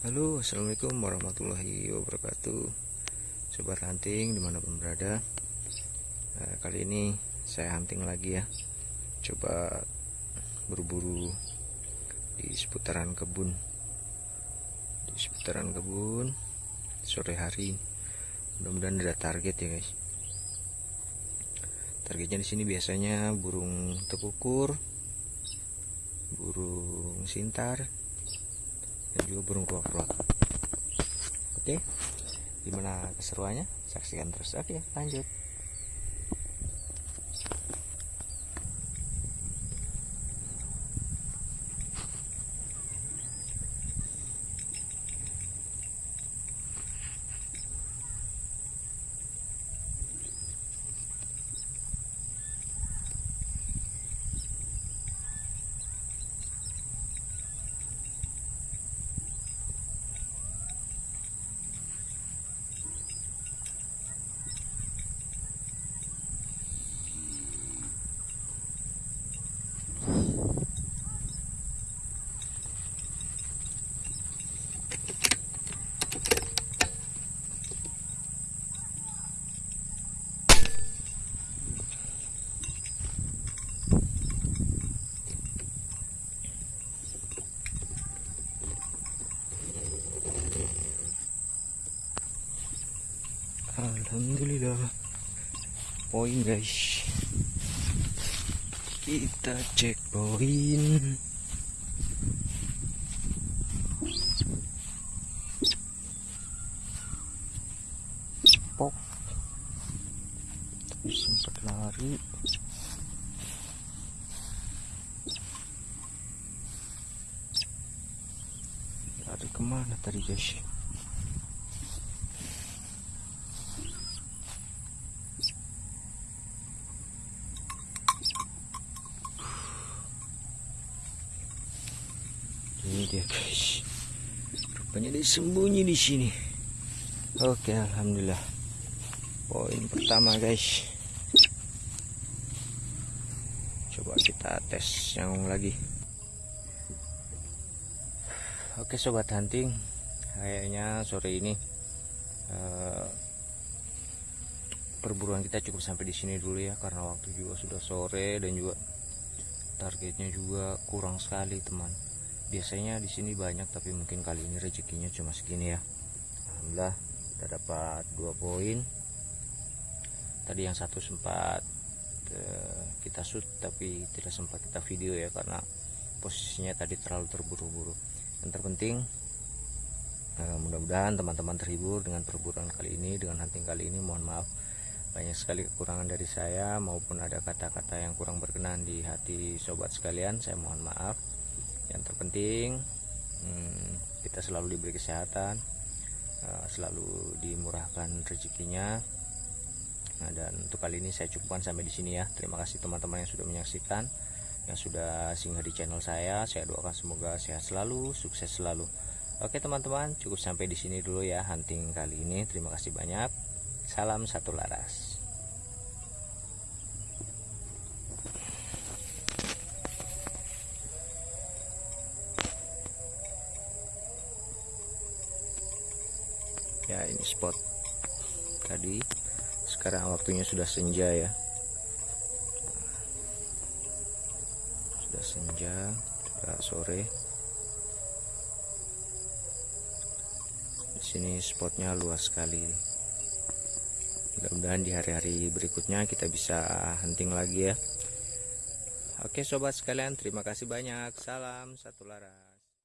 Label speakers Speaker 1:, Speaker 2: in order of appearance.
Speaker 1: Halo assalamualaikum warahmatullahi wabarakatuh. Sobat hunting di mana pun berada. Nah, Kali ini saya hunting lagi ya. Coba berburu di seputaran kebun. Di seputaran kebun Sore hari. Mudah-mudahan ada target ya guys. Targetnya di sini biasanya burung tekukur Burung sintar dan juga burung keluak-keluak. Oke, gimana keseruannya? Saksikan terus. Oke, lanjut. Alhamdulillah. Poin guys. Kita cek poin. Tapi sempat lari. Lari ke mana tadi guys ini dia. Guys rupanya dia sembunyi di sini. Oke alhamdulillah. Poin pertama guys. Coba kita tes yang lagi. Oke sobat hunting. Kayaknya sore ini uh, perburuan kita cukup sampai di sini dulu ya karena waktu juga sudah sore dan juga targetnya juga kurang sekali teman biasanya di sini banyak tapi mungkin kali ini rezekinya cuma segini ya. Alhamdulillah kita dapat dua poin. Tadi yang satu sempat uh, kita shoot tapi tidak sempat kita video ya karena posisinya tadi terlalu terburu-buru. Yang terpenting uh, mudah-mudahan teman-teman terhibur dengan perburuan kali ini dengan hunting kali ini. Mohon maaf banyak sekali kekurangan dari saya maupun ada kata-kata yang kurang berkenan di hati sobat sekalian. Saya mohon maaf yang terpenting hmm, kita selalu diberi kesehatan uh, selalu dimurahkan rezekinya. Nah, dan untuk kali ini saya cukupkan sampai di sini ya. Terima kasih teman-teman yang sudah menyaksikan yang sudah singgah di channel saya. Saya doakan semoga sehat selalu sukses selalu. Oke teman-teman cukup sampai di sini dulu ya hunting kali ini. Terima kasih banyak. Salam satu laras ya ini spot tadi. Sekarang waktunya sudah senja ya. Sudah senja sudah sore. Di sini spotnya luas sekali. Mudah-mudahan di hari-hari berikutnya kita bisa hunting lagi ya. Oke sobat sekalian terima kasih banyak. Salam satu lara